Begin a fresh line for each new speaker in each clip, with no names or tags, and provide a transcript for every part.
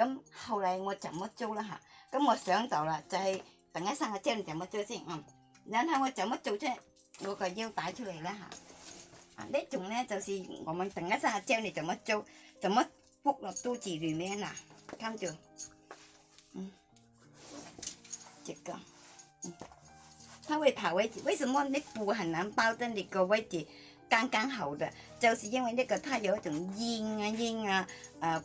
咁後嚟我怎麼做啦嚇？咁我想到啦，就係突然間生個精，怎麼做先？嗯，然後我怎麼做啫？我個腰帶出嚟啦嚇。啊，呢種咧就是我們突然間生個精，你怎麼做？怎麼剝落肚子裡面啊？跟住，嗯，這個，嗯，它會跑位置。為什麼你布很難包得你個位置剛剛好的？就是因為呢個它有一種煙啊煙啊，誒、呃。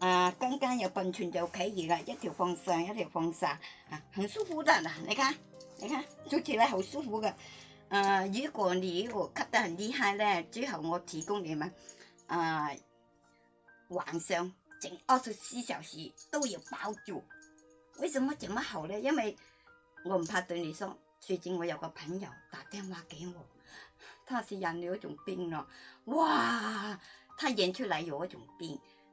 啊，刚刚有喷泉就可以了，一条放上一条放下，啊，很舒服的呢。你看，你看，做起来好舒服的。啊，如果你我咳得很厉害呢，最好我提供你们啊，晚上整二十四小时都有包住。为什么这么好呢？因为我唔怕对你说，最近我有个朋友打电话给我，他是染了一种病了，哇，他染出来有一种病。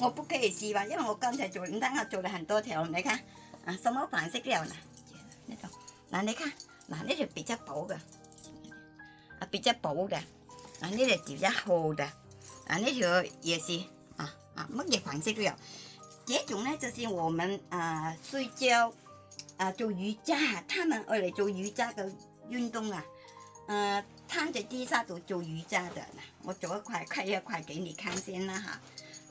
我不可以试吧，因为我刚才做瑜伽做了很多条，你看啊，什么款式都有，那种，那你看，那那条比较薄的，啊比较薄的，啊那条比较厚的，啊那条也是啊啊乜嘢款式都有。这种呢就是我们啊睡觉啊做瑜伽，他们爱嚟做瑜伽的运动啊，呃摊在地下做做瑜伽的。我做一块，开一块给你看先啦哈。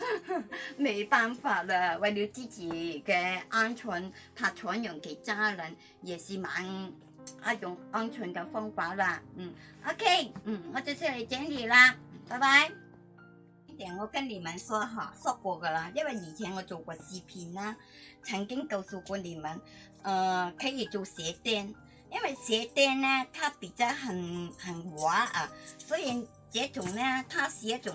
没办法了，为了自己的安全，怕传染给家人，也是蛮一种安全的方法啦。嗯，OK，嗯，我就先来整理啦，拜拜。点我跟你们说哈，说过噶啦，因为以前我做过视频啦，曾经告诉过你们，呃，可以做舌钉，因为舌钉呢，它比较很很滑啊，所以这种呢，它是一种。